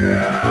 Yeah.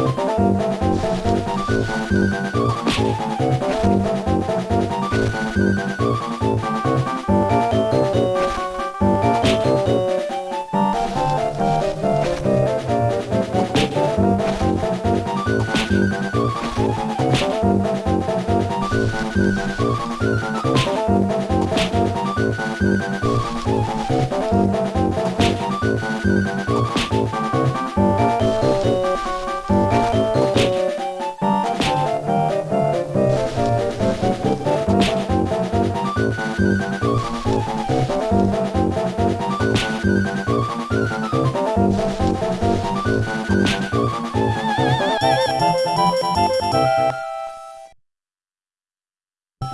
you